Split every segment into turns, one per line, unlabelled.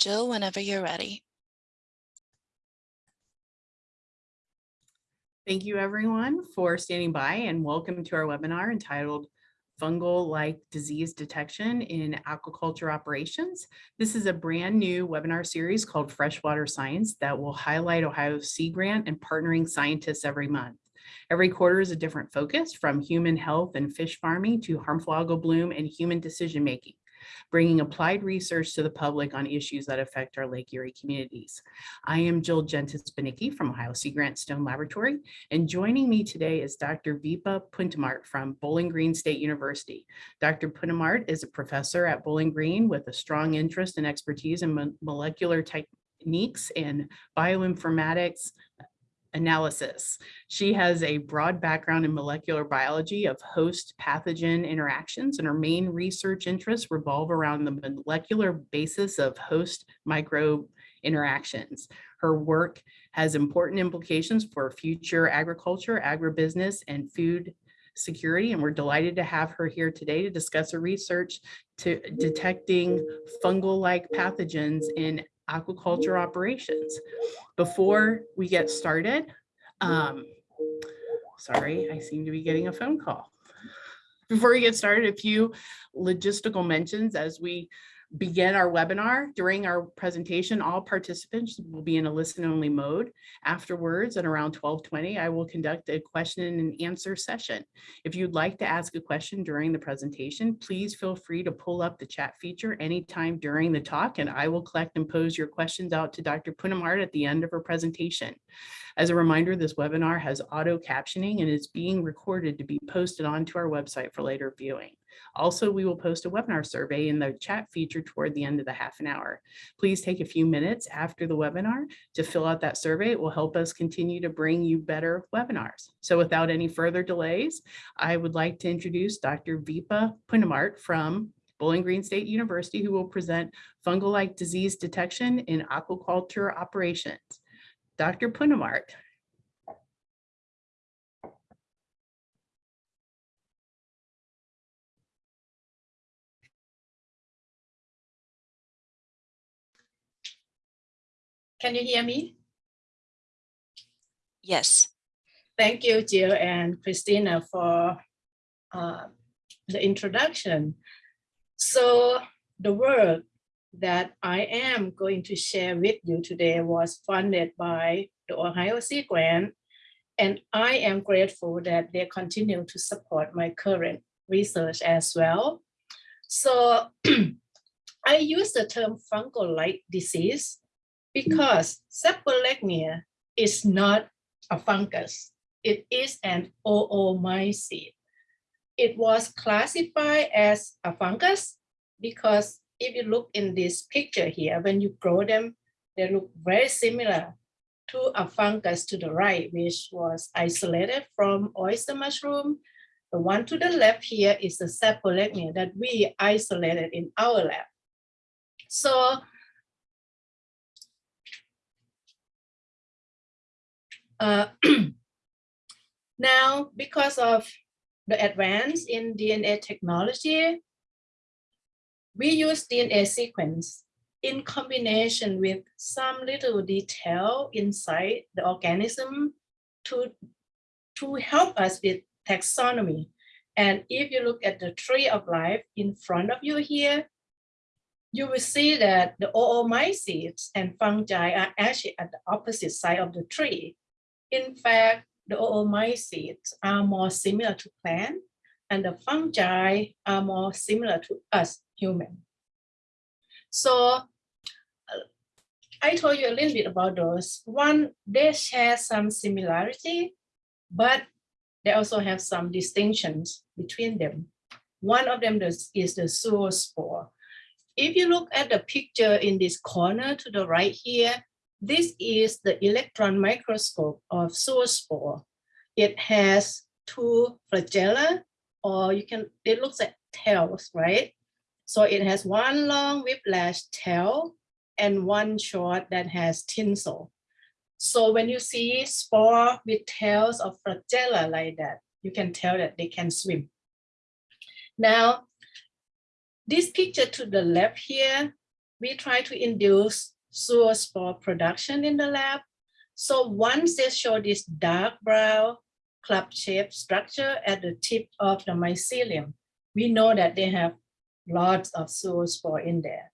Jill, whenever you're ready.
Thank you everyone for standing by and welcome to our webinar entitled Fungal-like Disease Detection in Aquaculture Operations. This is a brand new webinar series called Freshwater Science that will highlight Ohio's Sea Grant and partnering scientists every month. Every quarter is a different focus from human health and fish farming to harmful algal bloom and human decision making bringing applied research to the public on issues that affect our Lake Erie communities. I am Jill Jentes Banicki from Ohio Sea Grant Stone Laboratory, and joining me today is Dr. Vipa Phuntumart from Bowling Green State University. Dr. Phuntumart is a professor at Bowling Green with a strong interest and expertise in molecular techniques and bioinformatics, analysis. She has a broad background in molecular biology of host pathogen interactions and her main research interests revolve around the molecular basis of host microbe interactions. Her work has important implications for future agriculture, agribusiness, and food security, and we're delighted to have her here today to discuss her research to detecting fungal-like pathogens in aquaculture operations. Before we get started, um, sorry, I seem to be getting a phone call. Before we get started, a few logistical mentions as we begin our webinar. During our presentation, all participants will be in a listen only mode. Afterwards, at around 1220, I will conduct a question and answer session. If you'd like to ask a question during the presentation, please feel free to pull up the chat feature anytime during the talk, and I will collect and pose your questions out to Dr. Phuntumart at the end of her presentation. As a reminder, this webinar has auto captioning and is being recorded to be posted onto our website for later viewing. Also, we will post a webinar survey in the chat feature toward the end of the half an hour. Please take a few minutes after the webinar to fill out that survey. It will help us continue to bring you better webinars. So without any further delays, I would like to introduce Dr. Vipa Phuntumart from Bowling Green State University, who will present fungal-like disease detection in aquaculture operations. Dr. Phuntumart.
Can you hear me?
Yes.
Thank you, Jill and Christina for uh, the introduction. So the work that I am going to share with you today was funded by the Ohio Sea Grant, and I am grateful that they continue to support my current research as well. So I use the term fungal-like disease because saprolegnia is not a fungus. It is an oomycete. It was classified as a fungus because if you look in this picture here, when you grow them, they look very similar to a fungus to the right, which was isolated from oyster mushroom. The one to the left here is the saprolegnia that we isolated in our lab. So Uh, now, because of the advance in DNA technology, we use DNA sequence in combination with some little detail inside the organism to, to help us with taxonomy. And if you look at the tree of life in front of you here, you will see that the oomycetes and fungi are actually at the opposite side of the tree. In fact, the oomycetes are more similar to plants and the fungi are more similar to us human. So I told you a little bit about those. One, they share some similarity, but they also have some distinctions between them. One of them is, is the zoospore. If you look at the picture in this corner to the right here, this is the electron microscope of zoospore. It has two flagella, or you can, it looks like tails, right? So it has one long whiplash tail and one short that has tinsel. So when you see spore with tails of flagella like that, you can tell that they can swim. Now, this picture to the left here we try to induce zoospore production in the lab. So once they show this dark brown club-shaped structure at the tip of the mycelium, we know that they have lots of zoospore in there.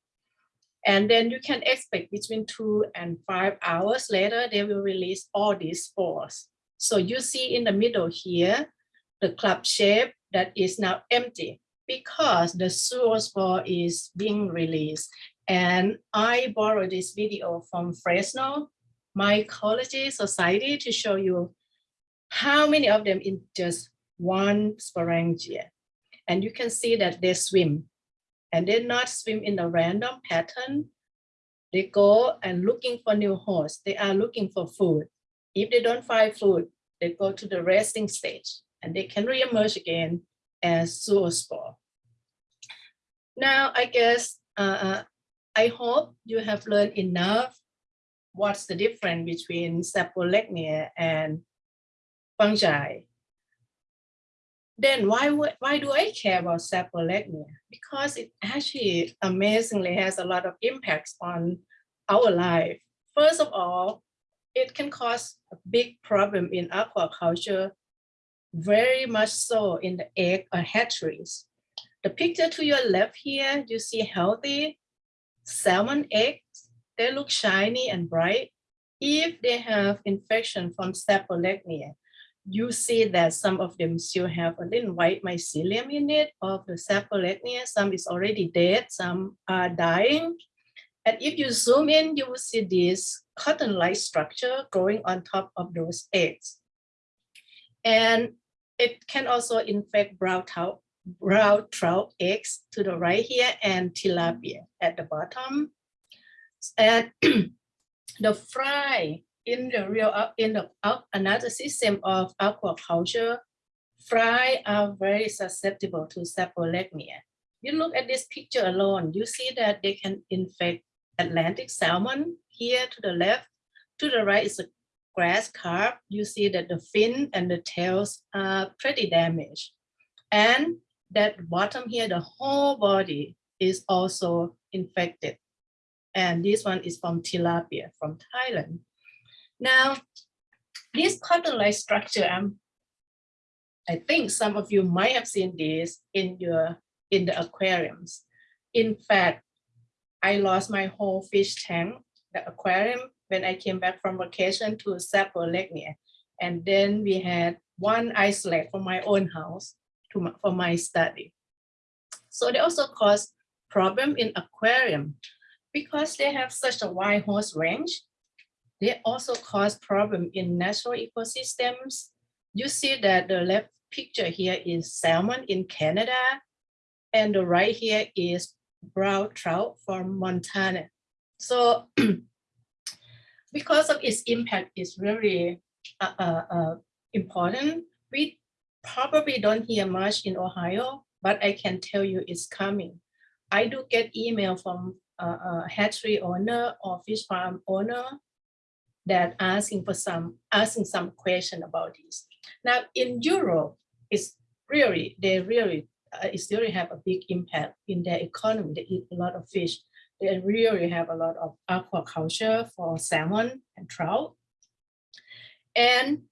And then you can expect between two and five hours later, they will release all these spores. So you see in the middle here, the club shape that is now empty because the zoospore is being released. And I borrowed this video from Fresno Mycology Society to show you how many of them in just one sporangia. And you can see that they swim and they not swim in a random pattern. They go and looking for new hosts. They are looking for food. If they don't find food, they go to the resting stage and they can reemerge again as zoospore. Now, I guess, uh, I hope you have learned enough what's the difference between saprolegnia and fungi. Then why, would- why do I care about saprolegnia? Because it actually amazingly has a lot of impacts on our life. First of all, it can cause a big problem in aquaculture, very much so in the egg or hatcheries. The picture to your left here, you see healthy salmon eggs. They look shiny and bright. If they have infection from saprolegnia, you see that some of them still have a little white mycelium in it of the saprolegnia. Some is already dead, some are dying. And if you zoom in, you will see this cotton-like structure growing on top of those eggs. And it can also infect brown brown trout eggs to the right here and tilapia at the bottom. And the fry in the real uh, in the uh, another system of aquaculture, fry are very susceptible to saprolegnia. You look at this picture alone, you see that they can infect Atlantic salmon here to the left. To the right is a grass carp. You see that the fin and the tails are pretty damaged. And that bottom here, the whole body is also infected. And this one is from tilapia from Thailand. Now, this cotton-like structure, um, I think some of you might have seen this in your in the aquariums. In fact, I lost my whole fish tank, the aquarium, when I came back from vacation to Saprolegnia. And then we had one isolate from my own house my, for my study. So they also cause problem in aquarium because they have such a wide host range. They also cause problem in natural ecosystems. You see that the left picture here is salmon in Canada, and the right here is brown trout from Montana. So because of its impact is really uh, uh, uh, important, we probably don't hear much in Ohio, but I can tell you it's coming. I do get email from uh, a hatchery owner or fish farm owner that asking for some asking some question about this. Now in Europe, it's really they really uh, it really have a big impact in their economy. They eat a lot of fish. They really have a lot of aquaculture for salmon and trout. And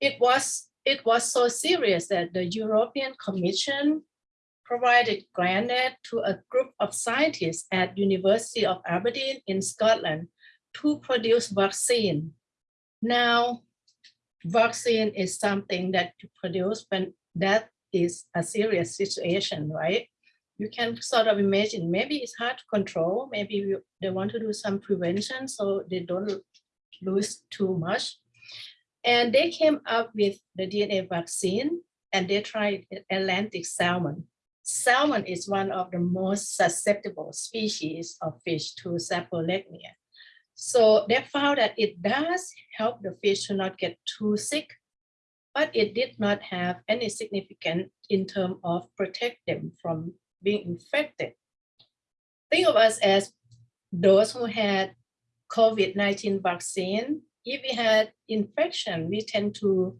it was it was so serious that the European Commission provided granted to a group of scientists at University of Aberdeen in Scotland to produce vaccine. Now, vaccine is something that you produce when that is a serious situation, right? You can sort of imagine, maybe it's hard to control, maybe you, they want to do some prevention so they don't lose too much. And they came up with the DNA vaccine and they tried Atlantic salmon. Salmon is one of the most susceptible species of fish to saprolegnia. So they found that it does help the fish to not get too sick, but it did not have any significant in terms of protect them from being infected. Think of us as those who had COVID-19 vaccine. If we had infection, we tend to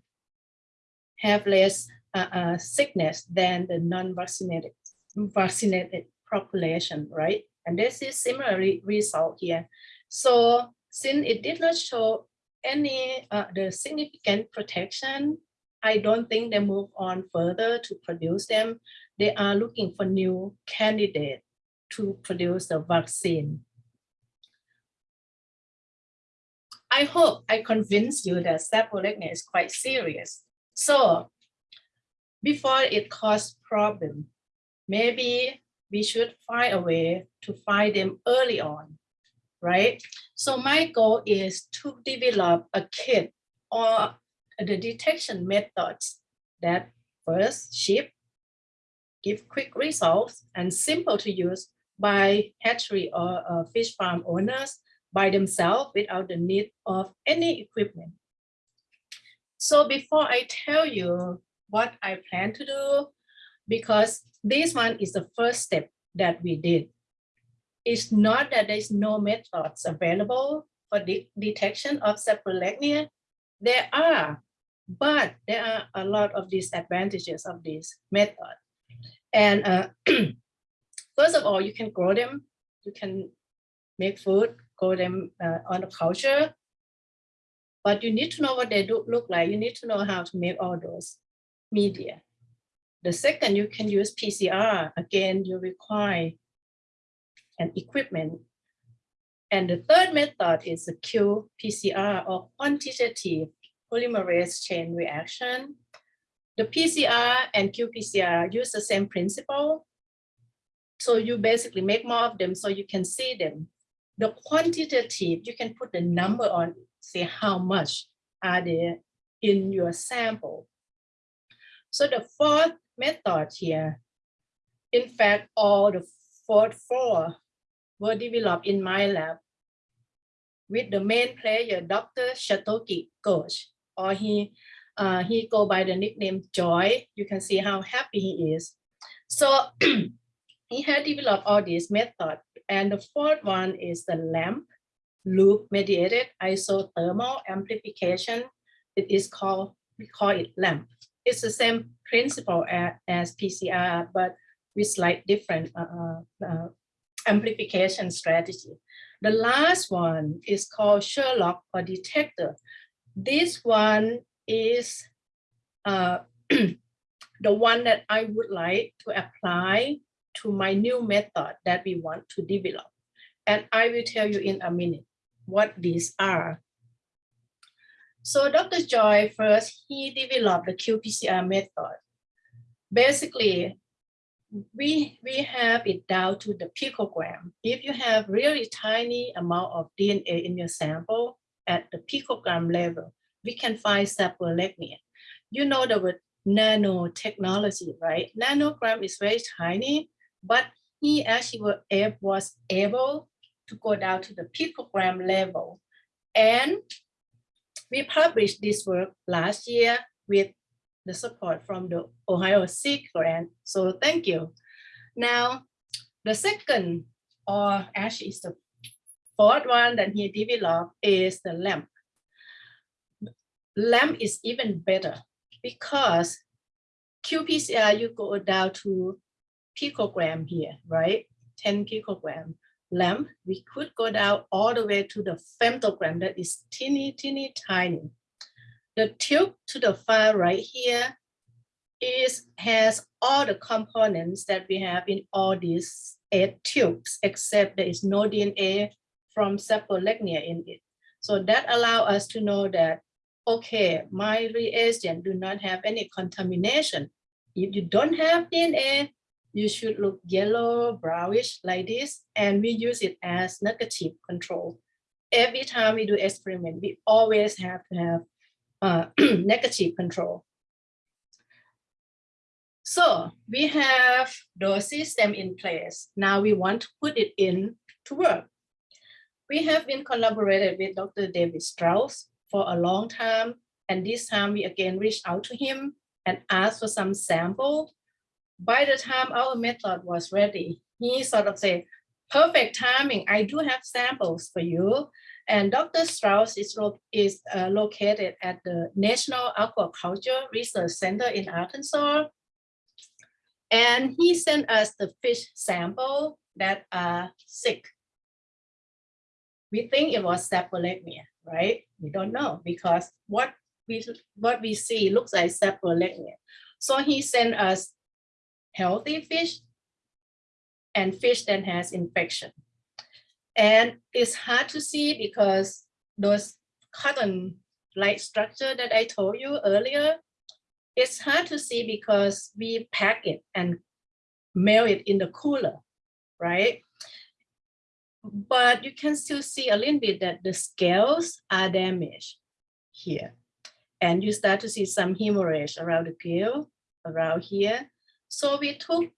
have less uh, uh, sickness than the non-vaccinated vaccinated population, right? And this is similar re- result here. So since it did not show any uh, the significant protection, I don't think they move on further to produce them. They are looking for new candidate to produce the vaccine. I hope I convinced you that saprolegnia is quite serious. So before it cause problem, maybe we should find a way to find them early on, right? So my goal is to develop a kit or the detection methods that first ship, give quick results and simple to use by hatchery or uh, fish farm owners by themselves without the need of any equipment. So before I tell you what I plan to do, because this one is the first step that we did. It's not that there's no methods available for the detection of saprolegnia. There are, but there are a lot of disadvantages of this method. And uh, first of all, you can grow them, you can make food, grow them uh, on the culture, but you need to know what they do, look like. You need to know how to make all those media. The second, you can use PCR. Again, you require an equipment. And the third method is the qPCR or quantitative polymerase chain reaction. The PCR and qPCR use the same principle. So you basically make more of them so you can see them. The quantitative, you can put the number on, say how much are there in your sample. So the fourth method here, in fact, all the fourth four were developed in my lab with the main player, Dr. Satyaki Ghosh, or he, uh, he go by the nickname Joy. You can see how happy he is. So he had developed all these methods. And the fourth one is the LAMP, loop mediated isothermal amplification. It is called, we call it LAMP. It's the same principle as, PCR, but with slight different uh, uh, amplification strategy. The last one is called Sherlock or DETECTR. This one is uh, the one that I would like to apply to my new method that we want to develop. And I will tell you in a minute what these are. So Dr. Joy first, he developed the qPCR method. Basically, we, we have it down to the picogram. If you have really tiny amount of DNA in your sample at the picogram level, we can find saprolegnia. You know the word nanotechnology, right? Nanogram is very tiny, but he actually eh, was able to go down to the picogram level. And we published this work last year with the support from the Ohio Sea grant. So thank you. Now, the second, or actually is the fourth one that he developed is the LAMP. LAMP is even better because qPCR, you go down to picogram here, right? 10 picogram lamp, we could go down all the way to the femtogram that is teeny, teeny, tiny. The tube to the far right here is has all the components that we have in all these eight tubes, except there is no DNA from saprolegnia in it. So that allow us to know that, okay, my reagent do not have any contamination. If you don't have DNA, you should look yellow, brownish like this, and we use it as negative control. Every time we do experiment, we always have to have uh, negative control. So we have the system in place. Now we want to put it in to work. We have been collaborated with Dr. David Straus for a long time. And this time we again reached out to him and asked for some sample by the time our method was ready, he sort of said, perfect timing, I do have samples for you. And Dr. Straus is, is uh, located at the National Aquaculture Research Center in Arkansas. And he sent us the fish sample that are sick. We think it was saprolegnia, right? We don't know because what we what we see looks like saprolegnia. So he sent us healthy fish and fish that has infection. And it's hard to see because those cotton like structure that I told you earlier, it's hard to see because we pack it and mail it in the cooler, right? But you can still see a little bit that the scales are damaged here. And you start to see some hemorrhage around the gill, around here. So we took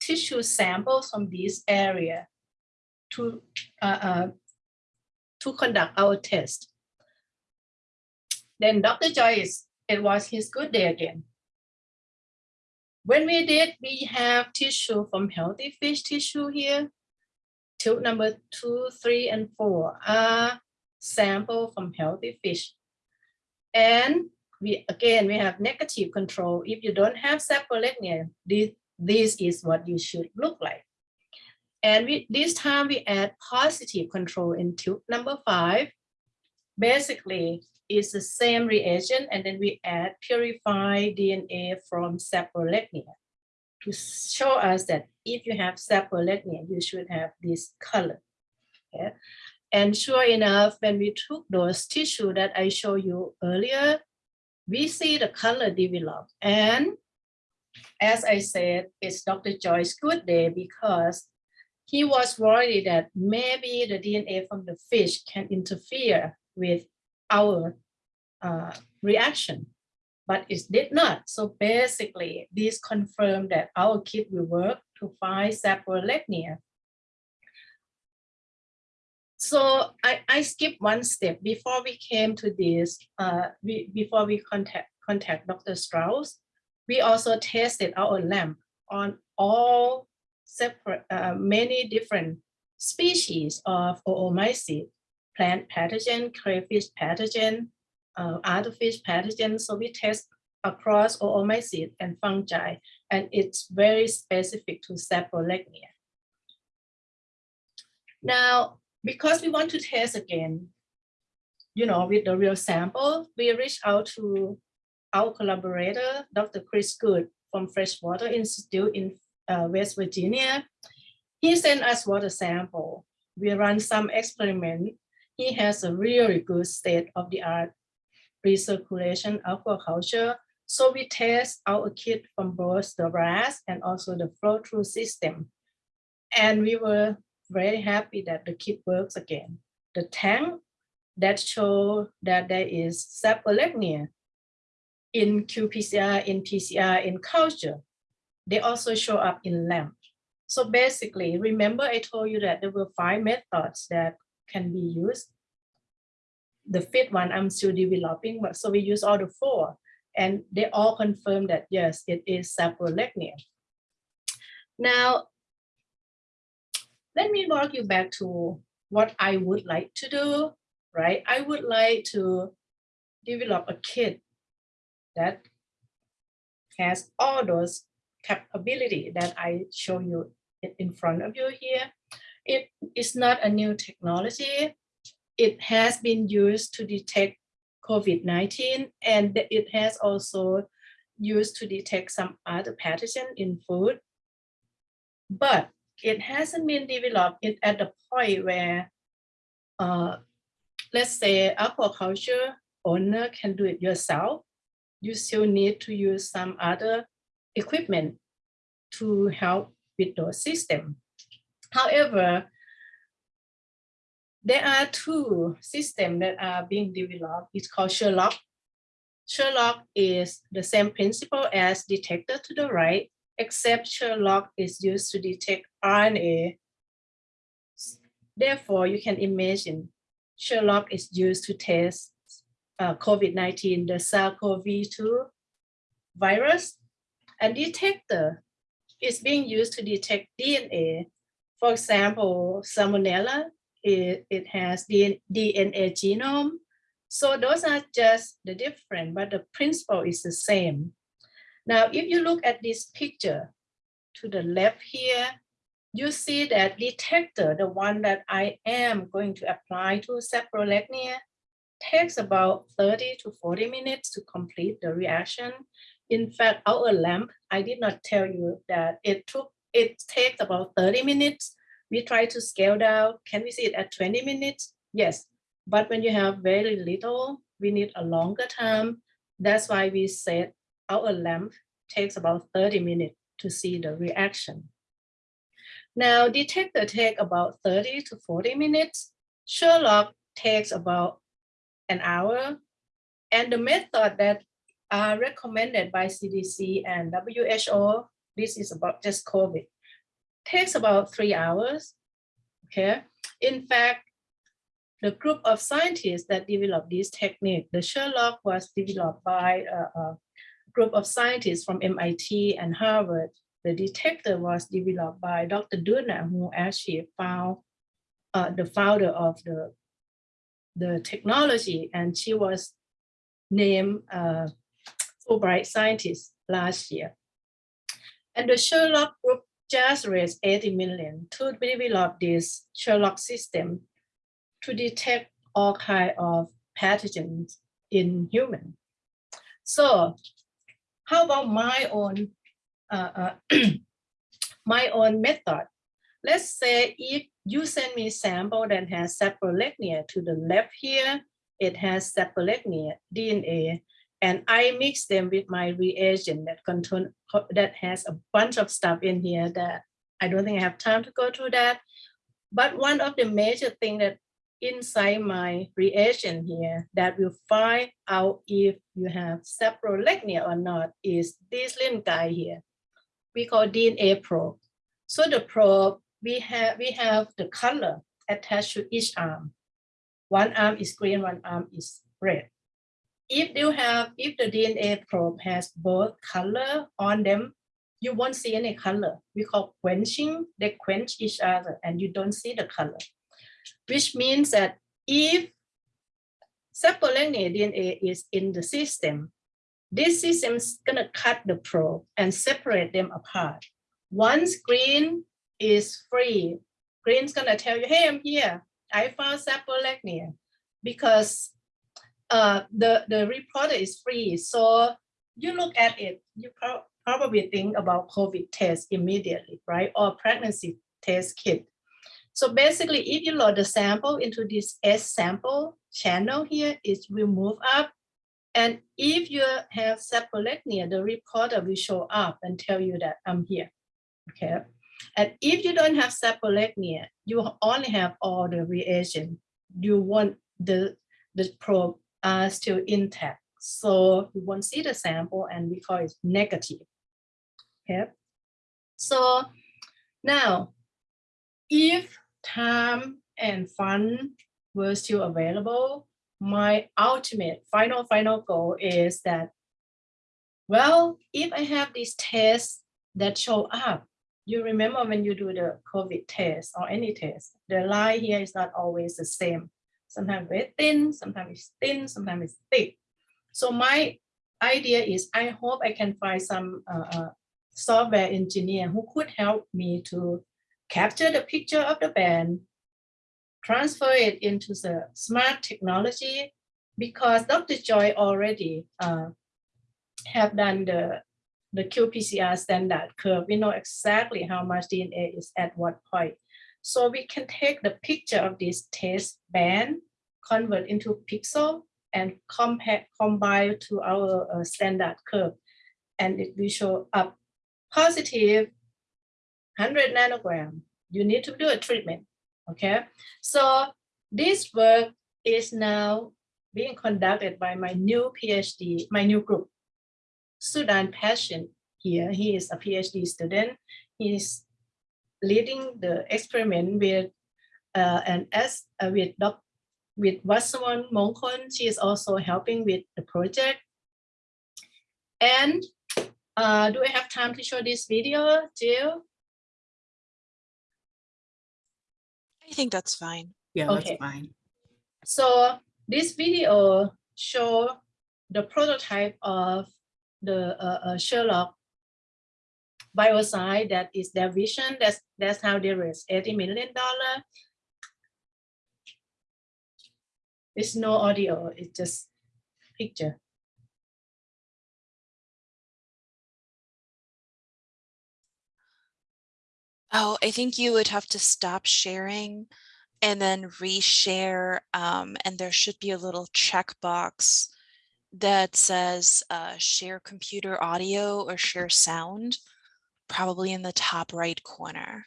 tissue samples from this area to, uh, uh, to conduct our test. Then Dr. Joyce, it was his good day again. When we did, we have tissue from healthy fish tissue here. Tube number two, three, and four are sample from healthy fish. And we again, we have negative control. If you don't have saprolegnia, this, this is what you should look like. And we, this time we add positive control in tube number five. Basically, it's the same reagent and then we add purified DNA from saprolegnia to show us that if you have saprolegnia, you should have this color. Okay? And sure enough, when we took those tissue that I showed you earlier, we see the color develop. And as I said, it's Dr. Joy's good day because he was worried that maybe the DNA from the fish can interfere with our uh, reaction, but it did not. So basically, this confirmed that our kit will work to find saprolegnia. So I, I skipped one step before we came to this, uh, we, before we contact, contact Dr. Straus, we also tested our lamp on all separate, uh, many different species of oomycete, plant pathogen, crayfish pathogen, uh, other fish pathogens. So we test across oomycete and fungi, and it's very specific to saprolegnia. Now, because we want to test again, you know, with the real sample, we reached out to our collaborator, Dr. Chris Good from Freshwater Institute in uh, West Virginia. He sent us water sample. We run some experiment. He has a really good state of the art recirculation aquaculture. So we test our kit from both the RAS and also the flow through system. And we were very happy that the kit works again. The tank that show that there is saprolegnia in qPCR, in PCR, in culture, they also show up in LAMP. So basically, remember I told you that there were five methods that can be used. The fifth one I'm still developing, but so we use all the four and they all confirm that yes, it is saprolegnia. Now, let me walk you back to what I would like to do, right? I would like to develop a kit that has all those capability that I show you in front of you here. It is not a new technology. It has been used to detect COVID-19 and it has also used to detect some other pathogen in food. But it hasn't been developed at the point where, uh, let's say aquaculture owner can do it yourself. You still need to use some other equipment to help with those system. However, there are two systems that are being developed. It's called Sherlock. Sherlock is the same principle as DETECTR to the right, except Sherlock is used to detect RNA. Therefore, you can imagine Sherlock is used to test uh, COVID-19, the SARS-CoV-2 virus. And DETECTR is being used to detect DNA. For example, Salmonella, it, it has DNA genome. So those are just the different, but the principle is the same. Now, if you look at this picture to the left here, you see that DETECTR, the one that I am going to apply to saprolegnia, takes about 30 to 40 minutes to complete the reaction. In fact, our lamp, I did not tell you that it took, it takes about 30 minutes. We try to scale down. Can we see it at 20 minutes? Yes, but when you have very little, we need a longer time. That's why we said our lamp takes about 30 minutes to see the reaction. Now, DETECTR take about 30 to 40 minutes. Sherlock takes about an hour. And the method that are recommended by CDC and WHO, this is about just COVID, takes about three hours. Okay. In fact, the group of scientists that developed this technique, the Sherlock was developed by a, a group of scientists from MIT and Harvard. The DETECTR was developed by Dr. Doudna, who actually found uh, the founder of the, the technology, and she was named uh, Fulbright scientist last year. And the Sherlock group just raised 80 million to develop this Sherlock system to detect all kind of pathogens in human. So how about my own uh, uh, my own method? Let's say if you send me sample that has saprolegnia to the left here, it has saprolegnia DNA, and I mix them with my reagent that contain that has a bunch of stuff in here that I don't think I have time to go through that. But one of the major thing that inside my reagent here that will find out if you have saprolegnia or not is this little guy here. We call DNA probe. So the probe, we have, we have the color attached to each arm. One arm is green, one arm is red. If you have, if the DNA probe has both color on them, you won't see any color. We call quenching, they quench each other and you don't see the color which means that if saprolegnia DNA is in the system, this system is going to cut the probe and separate them apart. Once green is free, green's going to tell you, hey, I'm here. I found saprolegnia because uh, the, the reporter is free. So you look at it, you pro probably think about COVID test immediately, right? Or pregnancy test kit. So basically, if you load the sample into this S sample channel here, it will move up. And if you have saprolegnia, the reporter will show up and tell you that I'm here. Okay. And if you don't have saprolegnia, you only have all the reagent. You want the, the probe are still intact. So you won't see the sample and we call it negative. Okay. So now, if time and fun were still available, my ultimate final, final goal is that, well, if I have these tests that show up, you remember when you do the COVID test or any test, the line here is not always the same. Sometimes very thin, sometimes it's thin, sometimes it's thick. So my idea is I hope I can find some uh, uh, software engineer who could help me to capture the picture of the band, transfer it into the smart technology, because Dr. Joy already uh, have done the, the qPCR standard curve. We know exactly how much DNA is at what point. So we can take the picture of this test band, convert into pixel, and compare, combine to our uh, standard curve. And it will show up positive 100 nanogram, you need to do a treatment, okay? So this work is now being conducted by my new PhD, my new group, Sudan Passion here. He is a PhD student. He is leading the experiment with uh, and as uh, with doc, with Wasawan Mongkon, she is also helping with the project. And uh, do I have time to show this video, Jill?
I think that's fine.
Yeah, that's
Okay.
fine.
So this video show the prototype of the uh, uh, Sherlock biocide, that is their vision. That's that's how they raise 80 million dollar. It's no audio, it's just picture.
Oh, I think you would have to stop sharing and then reshare. Um, and there should be a little checkbox that says uh, share computer audio or share sound, probably in the top right corner.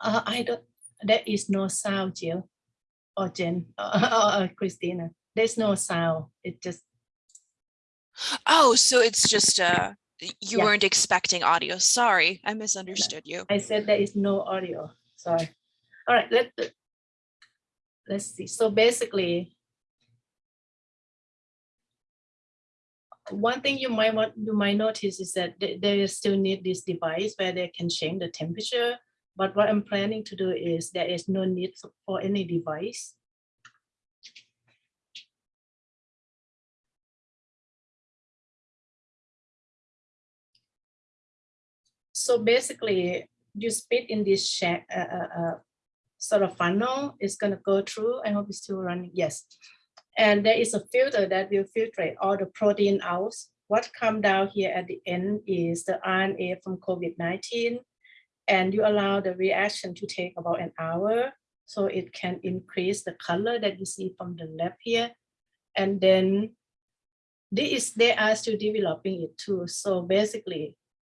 Uh, I don't, there is no sound, Jill or Jen or Christina. There's no sound. It just,
Oh, so it's just uh, y- you
Yeah.
weren't expecting audio. Sorry, I misunderstood you.
I said there is no audio. Sorry. All right, let, let's see. So basically, one thing you might want, you might notice is that they, they still need this device where they can change the temperature. But what I'm planning to do is there is no need for- for any device. So basically, you spit in this uh, uh, uh, sort of funnel. It's gonna go through. I hope it's still running. Yes. And there is a filter that will filtrate all the protein out. What come down here at the end is the RNA from COVID-19. And you allow the reaction to take about an hour. So it can increase the color that you see from the left here. And then this, they are still developing it too. So basically,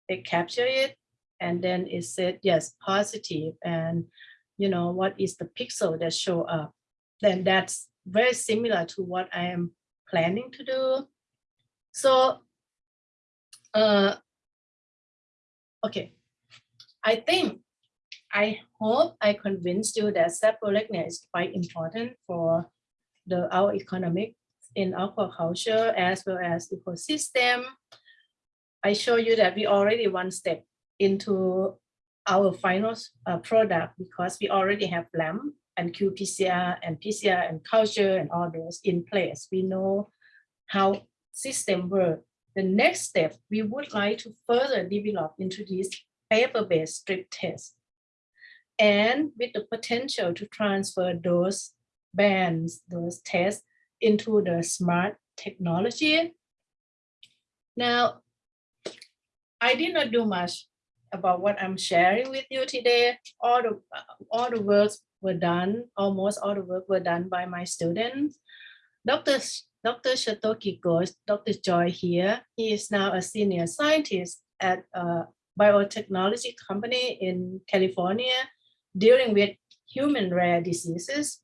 they capture it and then it said, yes, positive, and you know, what is the pixel that show up? Then that's very similar to what I am planning to do. So, uh, okay, I think, I hope I convinced you that saprolegnia is quite important for the our economic in aquaculture as well as ecosystem. I show you that we already one step into our final uh, product because we already have LAMP and qPCR and PCR and culture and all those in place. We know how system work. The next step, we would like to further develop into this paper-based strip test and with the potential to transfer those bands, those tests into the smart technology. Now, I did not do much about what I'm sharing with you today. All the all the works were done, almost all the work were done by my students. Dr. Dr. Satyaki Ghosh, Dr. Joy here, he is now a senior scientist at a biotechnology company in California dealing with human rare diseases.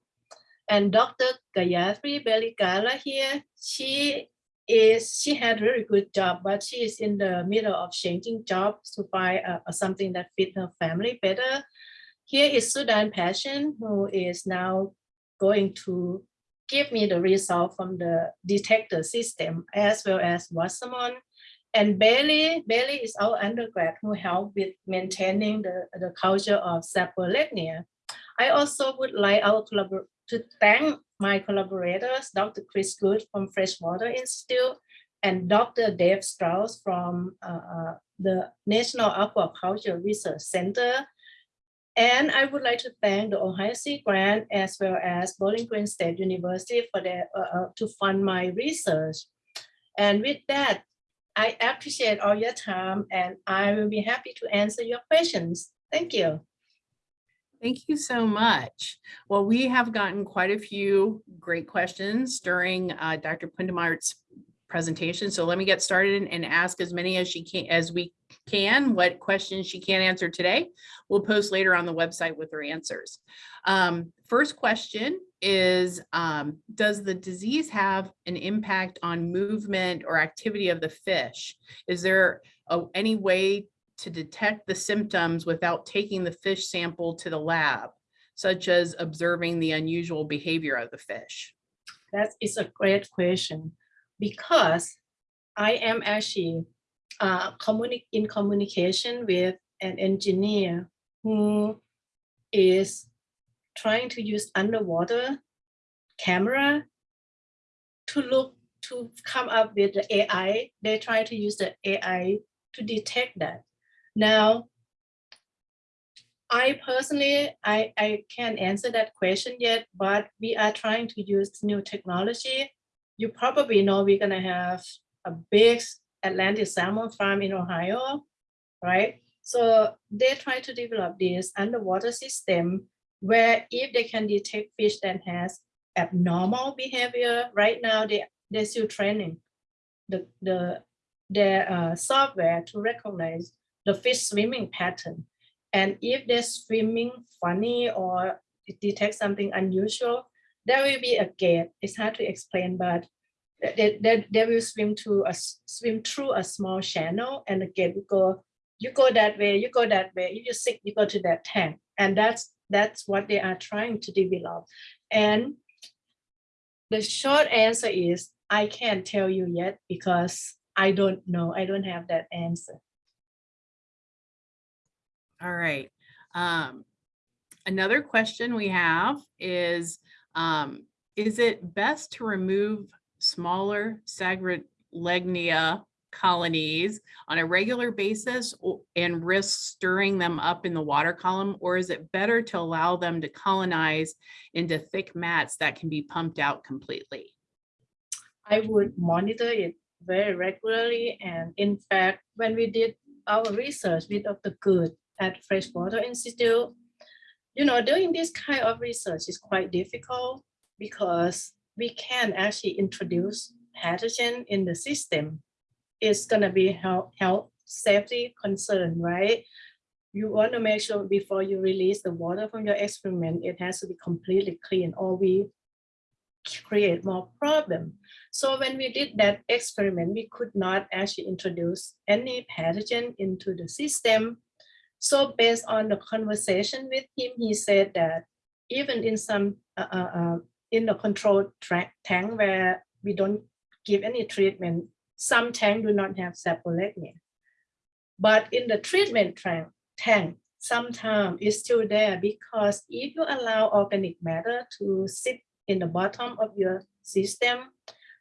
And Dr. Gayatri Beligala here, she is she had a very good job, but she is in the middle of changing jobs to find uh, something that fit her family better. Here is Sudan Passion, who is now going to give me the result from the DETECTR system as well as Wasserman. And Bailey, Bailey is our undergrad who helped with maintaining the, the culture of saprolegnia. I also would like our to thank my collaborators, Dr. Chris Good from Freshwater Institute and Dr. Dave Straus from uh, the National Aquaculture Research Center. And I would like to thank the Ohio Sea Grant as well as Bowling Green State University for their uh, uh, to fund my research. And with that, I appreciate all your time and I will be happy to answer your questions. Thank you.
Thank you so much. Well, we have gotten quite a few great questions during uh, Dr. Phuntumart's presentation. So let me get started and ask as many as she can, as we can, what questions she can't answer today. We'll post later on the website with her answers. Um, First question is, um, does the disease have an impact on movement or activity of the fish? Is there a- any way to detect the symptoms without taking the fish sample to the lab, such as observing the unusual behavior of the fish?
That is a great question because I am actually uh, communi- in communication with an engineer who is trying to use underwater camera to look to come up with the AI. They try to use the AI to detect that. Now, I personally, I, I can't answer that question yet, but we are trying to use new technology. You probably know we're gonna have a big Atlantic salmon farm in Ohio, right? So they try to develop this underwater system where if they can detect fish that has abnormal behavior, right now they, they're still training the, the, their uh, software to recognize the fish swimming pattern. And if they're swimming funny or it detects something unusual, there will be a gate. It's hard to explain, but they, they, they will swim to a swim through a small channel and the gate will go, you go that way, you go that way, if you sick, you go to that tank. And that's that's what they are trying to develop. And the short answer is I can't tell you yet because I don't know. I don't have that answer.
All right. Um, another question we have is, um, is it best to remove smaller Saprolegnia colonies on a regular basis and risk stirring them up in the water column? Or is it better to allow them to colonize into thick mats that can be pumped out completely?
I would monitor it very regularly. And in fact, when we did our research with Dr. Good at Freshwater Institute, you know, doing this kind of research is quite difficult because we can actually introduce pathogen in the system. It's gonna be health, health safety concern, right? You want to make sure before you release the water from your experiment, it has to be completely clean or we create more problem. So when we did that experiment, we could not actually introduce any pathogen into the system. So based on the conversation with him, he said that even in some, uh, uh, uh, in the control tank where we don't give any treatment, some tank do not have saprolegnia. But in the treatment tank, tank, sometimes it's still there because if you allow organic matter to sit in the bottom of your system,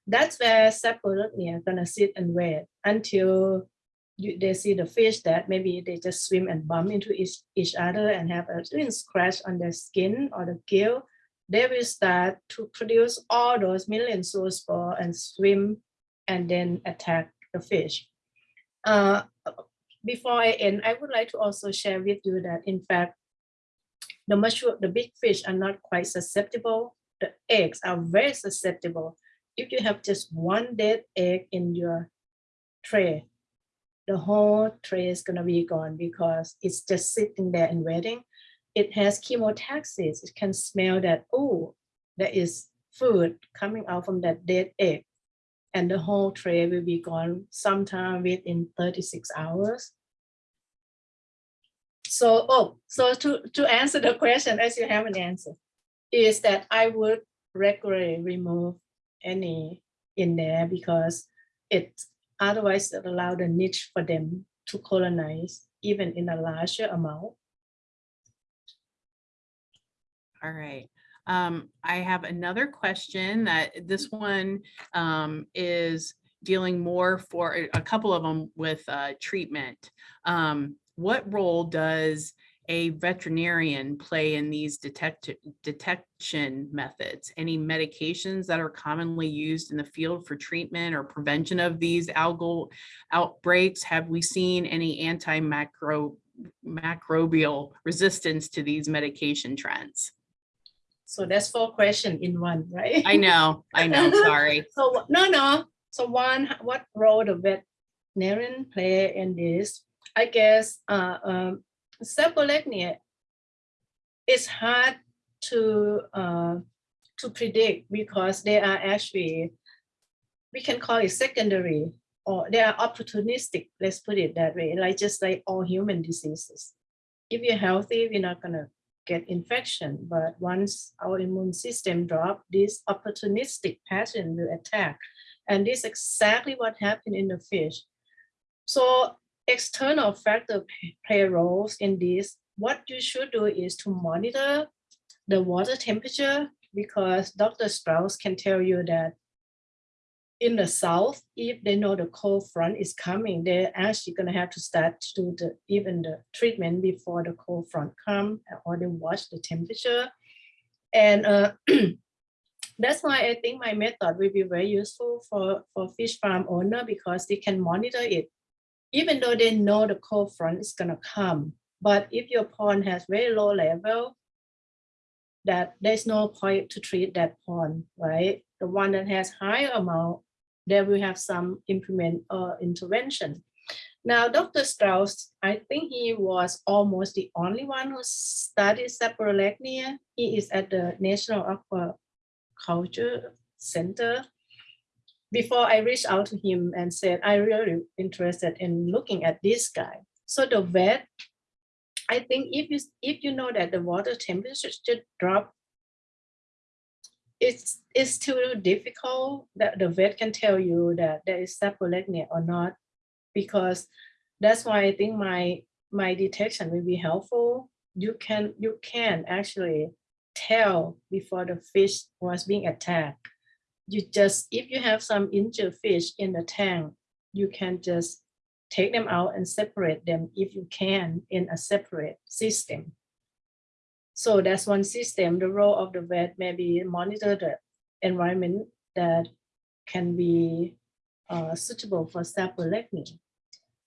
that's where saprolegnia gonna sit and wait until you, they see the fish that maybe they just swim and bump into each, each other and have a little scratch on their skin or the gill. They will start to produce all those million zoospore and swim and then attack the fish. Uh, before I end, I would like to also share with you that in fact, the mature, the big fish are not quite susceptible. The eggs are very susceptible. If you have just one dead egg in your tray, the whole tray is gonna be gone because it's just sitting there and waiting. It has chemotaxis. It can smell that, oh, there is food coming out from that dead egg. And the whole tray will be gone sometime within 36 hours. So, oh, so to, to answer the question, as you have an answer, is that I would regularly remove any in there because it otherwise it allow the niche for them to colonize even in a larger amount.
All right. Um, I have another question that this one um, is dealing more for a- a couple of them with uh, treatment. Um, what role does a veterinarian play in these detect detection methods? Any medications that are commonly used in the field for treatment or prevention of these algal outbreaks? Have we seen any antimicrobial resistance to these medication trends?
So that's four questions in one, right?
I know, I know, sorry.
So no, no. So one, what role the veterinarian play in this? I guess uh, um, saprolegnia is hard to uh, to predict because they are actually we can call it secondary or they are opportunistic. Let's put it that way. Like just like all human diseases. If you're healthy, we're not gonna get infection. But once our immune system drop, this opportunistic pattern will attack. And this is exactly what happened in the fish. So external factor play roles in this. What you should do is to monitor the water temperature because Dr. Straus can tell you that in the south, if they know the cold front is coming, they're actually gonna have to start to do the even the treatment before the cold front come, or they watch the temperature. And uh, that's why I think my method will be very useful for, for fish farm owner because they can monitor it. Even though they know the cold front is gonna come, but if your pond has very low level, that there's no point to treat that pond, right? The one that has higher amount, there will have some implement or intervention. Now, Dr. Straus, I think he was almost the only one who studied saprolegnia. He is at the National Aquaculture Center. Before I reached out to him and said, I really interested in looking at this guy. So the vet I think if you if you know that the water temperature should drop, it's it's too difficult that the vet can tell you that there is saprolegnia or not, because that's why I think my my detection will be helpful. You can you can actually tell before the fish was being attacked. You just if you have some injured fish in the tank, you can just take them out and separate them if you can in a separate system. So that's one system. The role of the vet may be monitor the environment that can be uh, suitable for saprolegnia.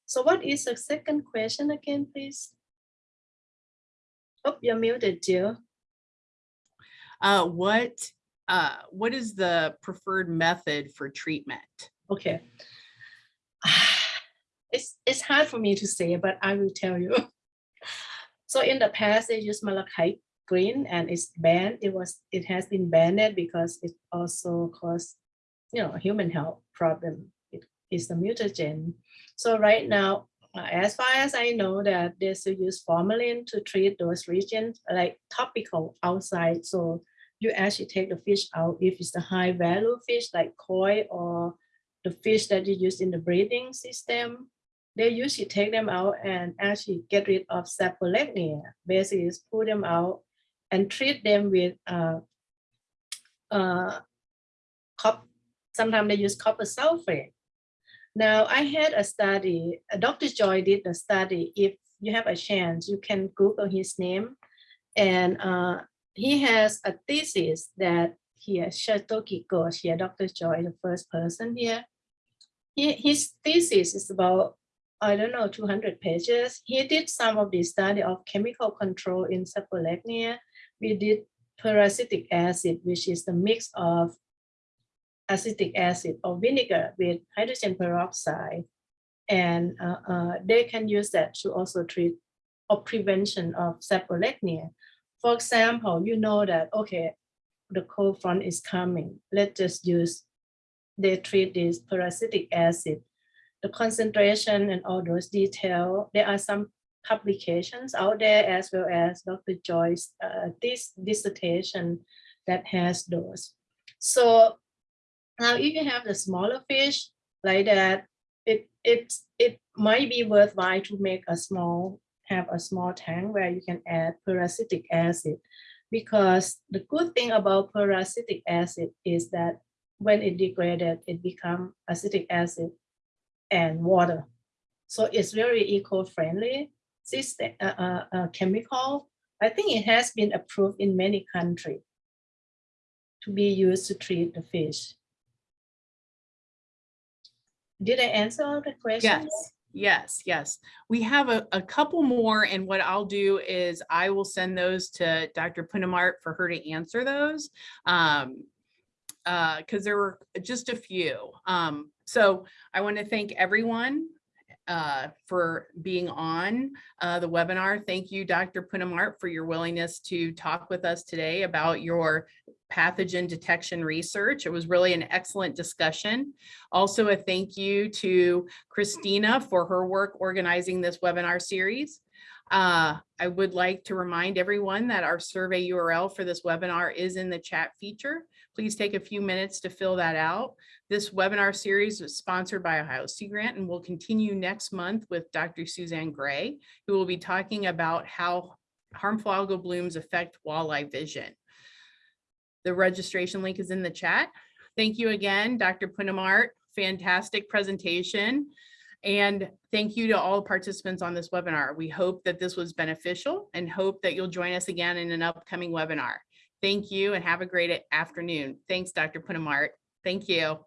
So what is the second question again, please? Oh, you're muted, Jill.
Uh, what, uh, what is the preferred method for treatment?
Okay. It's, it's hard for me to say, but I will tell you. So in the past, they used malachite green and it's banned. It was, it has been banned because it also cause, you know, human health problem. It is a mutagen. So right now, as far as I know that they still use formalin to treat those regions like topical outside. So you actually take the fish out if it's the high value fish like koi or the fish that you use in the breeding system they usually take them out and actually get rid of saprolegnia. Basically, is pull them out and treat them with uh, uh, cop. Sometimes they use copper sulfate. Now, I had a study, uh, Dr. Joy did a study. If you have a chance, you can Google his name. And uh, he has a thesis that here, Satyaki Ghosh here, Dr. Joy, the first person here. He, his thesis is about I don't know, 200 pages. He did some of the study of chemical control in saprolegnia. We did peracetic acid, which is the mix of acetic acid or vinegar with hydrogen peroxide. And uh, uh, they can use that to also treat or prevention of saprolegnia. For example, you know that, okay, the cold front is coming. Let's just use, they treat this peracetic acid the concentration and all those detail. There are some publications out there as well as Dr. Joyce uh, this dissertation that has those. So now if you have the smaller fish like that, it it it might be worthwhile to make a small have a small tank where you can add peracetic acid because the good thing about peracetic acid is that when it degraded, it become acetic acid and water. So it's very eco-friendly system, uh, uh, uh, chemical. I think it has been approved in many countries to be used to treat the fish. Did I answer all the questions?
Yes, yes, yes. We have a, a couple more and what I'll do is I will send those to Dr. Phuntumart for her to answer those. Um, uh, because there were just a few. Um, so I want to thank everyone uh, for being on uh, the webinar. Thank you, Dr. Phuntumart, for your willingness to talk with us today about your pathogen detection research. It was really an excellent discussion. Also, a thank you to Christina for her work organizing this webinar series. Uh, I would like to remind everyone that our survey URL for this webinar is in the chat feature. Please take a few minutes to fill that out. This webinar series is sponsored by Ohio Sea Grant and will continue next month with Dr. Suzanne Gray, who will be talking about how harmful algal blooms affect walleye vision. The registration link is in the chat. Thank you again, Dr. Phuntumart. Fantastic presentation. And thank you to all participants on this webinar. We hope that this was beneficial and hope that you'll join us again in an upcoming webinar. Thank you and have a great afternoon. Thanks, Dr. Phuntumart. Thank you.